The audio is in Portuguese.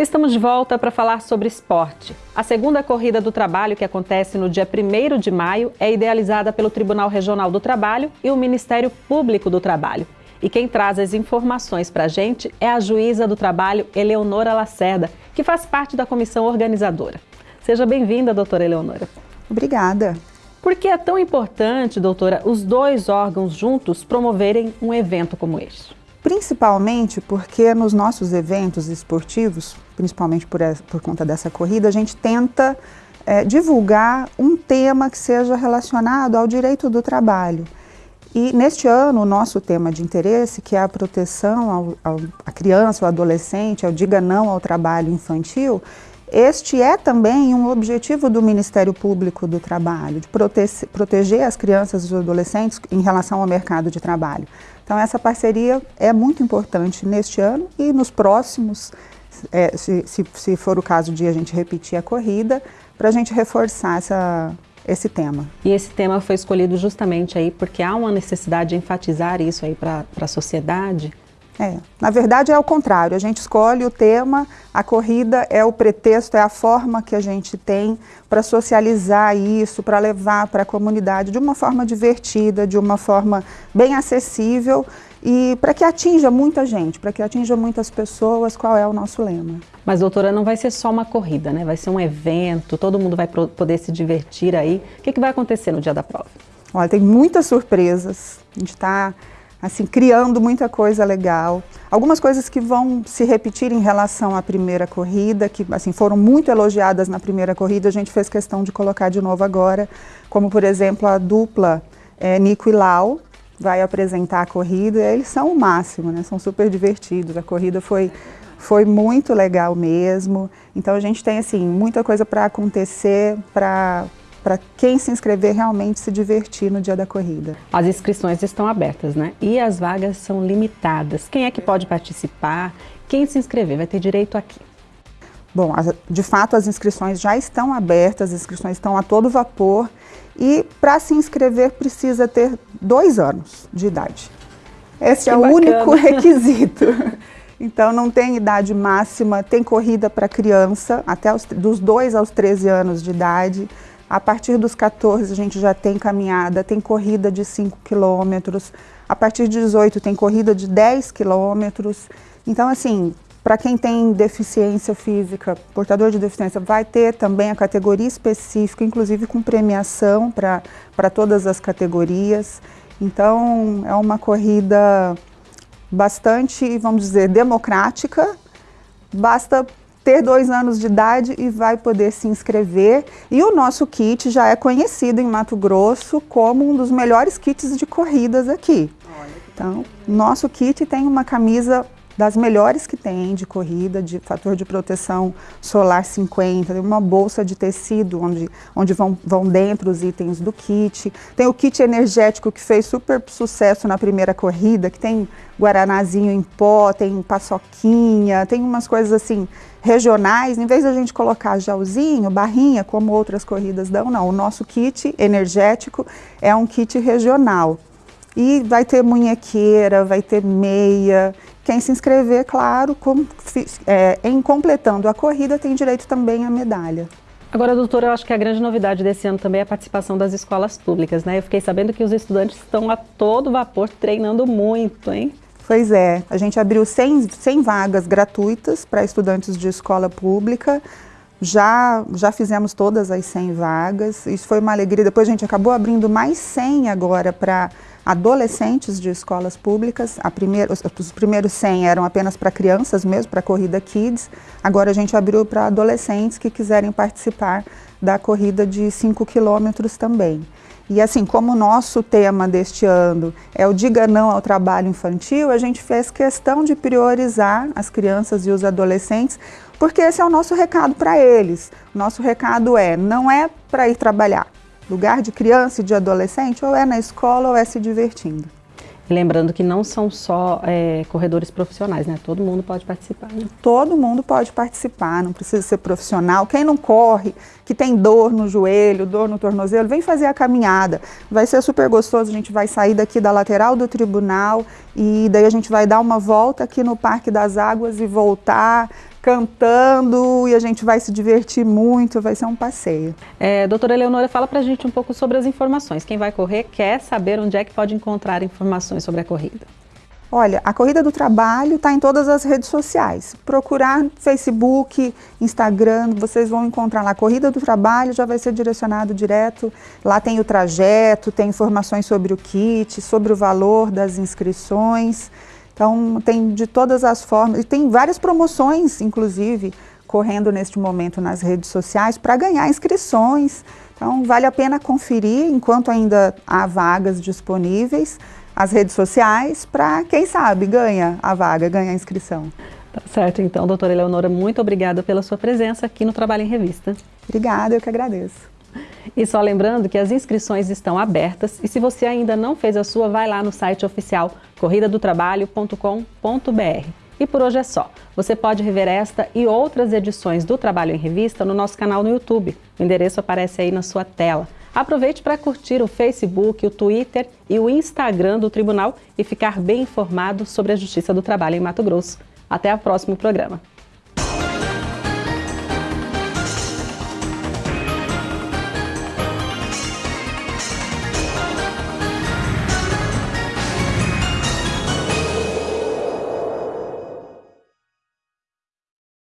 Estamos de volta para falar sobre esporte. A segunda corrida do trabalho, que acontece no dia 1 de maio, é idealizada pelo Tribunal Regional do Trabalho e o Ministério Público do Trabalho. E quem traz as informações para a gente é a juíza do trabalho, Eleonora Lacerda, que faz parte da comissão organizadora. Seja bem-vinda, doutora Eleonora. Obrigada. Por que é tão importante, doutora, os dois órgãos juntos promoverem um evento como este? Principalmente porque nos nossos eventos esportivos, principalmente por, por conta dessa corrida, a gente tenta é, divulgar um tema que seja relacionado ao direito do trabalho. E neste ano, o nosso tema de interesse, que é a proteção à criança, ao adolescente, ao diga não ao trabalho infantil, este é também um objetivo do Ministério Público do Trabalho, de prote proteger as crianças e os adolescentes em relação ao mercado de trabalho. Então essa parceria é muito importante neste ano e nos próximos, é, se, se, se, for o caso de a gente repetir a corrida, para a gente reforçar essa, esse tema. E esse tema foi escolhido justamente aí porque há uma necessidade de enfatizar isso aí para a sociedade? É, na verdade é o contrário, a gente escolhe o tema, a corrida é o pretexto, é a forma que a gente tem para socializar isso, para levar para a comunidade de uma forma divertida, de uma forma bem acessível e para que atinja muita gente, para que atinja muitas pessoas, qual é o nosso lema. Mas doutora, não vai ser só uma corrida, né? Vai ser um evento, todo mundo vai poder se divertir aí. O que, que vai acontecer no dia da prova? Olha, tem muitas surpresas, a gente está assim, criando muita coisa legal. Algumas coisas que vão se repetir em relação à primeira corrida, que assim, foram muito elogiadas na primeira corrida, a gente fez questão de colocar de novo agora, como por exemplo a dupla é, Nico e Lau, vai apresentar a corrida, eles são o máximo, né? são super divertidos, a corrida foi, foi muito legal mesmo, então a gente tem assim, muita coisa para acontecer, para para quem se inscrever realmente se divertir no dia da corrida. As inscrições estão abertas, né? E as vagas são limitadas. Quem é que pode participar? Quem se inscrever vai ter direito aqui. Bom, de fato as inscrições já estão abertas, as inscrições estão a todo vapor e para se inscrever precisa ter dois anos de idade. Esse que é bacana. o único requisito. Então não tem idade máxima, tem corrida para criança, até os, dos 2 aos 13 anos de idade. A partir dos 14 a gente já tem caminhada, tem corrida de 5 quilômetros. A partir de 18 tem corrida de 10 quilômetros. Então, assim, para quem tem deficiência física, portador de deficiência, vai ter também a categoria específica, inclusive com premiação para todas as categorias. Então, é uma corrida bastante, vamos dizer, democrática. Basta ter dois anos de idade e vai poder se inscrever. E o nosso kit já é conhecido em Mato Grosso como um dos melhores kits de corridas aqui. Então, nosso kit tem uma camisa das melhores que tem de corrida, de fator de proteção solar 50, tem uma bolsa de tecido onde, onde vão, vão dentro os itens do kit. Tem o kit energético que fez super sucesso na primeira corrida, que tem guaranazinho em pó, tem paçoquinha, tem umas coisas assim regionais, em vez da gente colocar gelzinho, barrinha, como outras corridas dão, não. O nosso kit energético é um kit regional. E vai ter munhequeira, vai ter meia. Quem se inscrever, claro, com, é, em completando a corrida, tem direito também à medalha. Agora, doutora, eu acho que a grande novidade desse ano também é a participação das escolas públicas, né? Eu fiquei sabendo que os estudantes estão a todo vapor treinando muito, hein? Pois é, a gente abriu 100, 100 vagas gratuitas para estudantes de escola pública, já, já fizemos todas as 100 vagas, isso foi uma alegria, depois a gente acabou abrindo mais 100 agora para adolescentes de escolas públicas, primeira, os, os primeiros 100 eram apenas para crianças mesmo, para a corrida Kids, agora a gente abriu para adolescentes que quiserem participar da corrida de 5 quilômetros também. E assim, como o nosso tema deste ano é o Diga Não ao Trabalho Infantil, a gente fez questão de priorizar as crianças e os adolescentes, porque esse é o nosso recado para eles. Nosso recado é, não é para ir trabalhar, lugar de criança e de adolescente, ou é na escola ou é se divertindo. Lembrando que não são só é, corredores profissionais, né? Todo mundo pode participar. Né? Todo mundo pode participar, não precisa ser profissional. Quem não corre, que tem dor no joelho, dor no tornozelo, vem fazer a caminhada. Vai ser super gostoso, a gente vai sair daqui da lateral do tribunal e daí a gente vai dar uma volta aqui no Parque das Águas e voltar cantando e a gente vai se divertir muito, vai ser um passeio. É, doutora Eleonora, fala pra gente um pouco sobre as informações. Quem vai correr quer saber onde é que pode encontrar informações sobre a corrida. Olha, a Corrida do Trabalho está em todas as redes sociais. Procurar Facebook, Instagram, vocês vão encontrar lá. Corrida do Trabalho já vai ser direcionado direto. Lá tem o trajeto, tem informações sobre o kit, sobre o valor das inscrições. Então, tem de todas as formas. E tem várias promoções, inclusive, correndo neste momento nas redes sociais para ganhar inscrições. Então, vale a pena conferir enquanto ainda há vagas disponíveis as redes sociais para, quem sabe, ganha a vaga, ganha a inscrição. Tá certo, então, doutora Eleonora, muito obrigada pela sua presença aqui no Trabalho em Revista. Obrigada, eu que agradeço. E só lembrando que as inscrições estão abertas e se você ainda não fez a sua, vai lá no site oficial corridadotrabalho.com.br. E por hoje é só. Você pode rever esta e outras edições do Trabalho em Revista no nosso canal no YouTube. O endereço aparece aí na sua tela. Aproveite para curtir o Facebook, o Twitter e o Instagram do Tribunal e ficar bem informado sobre a Justiça do Trabalho em Mato Grosso. Até o próximo programa.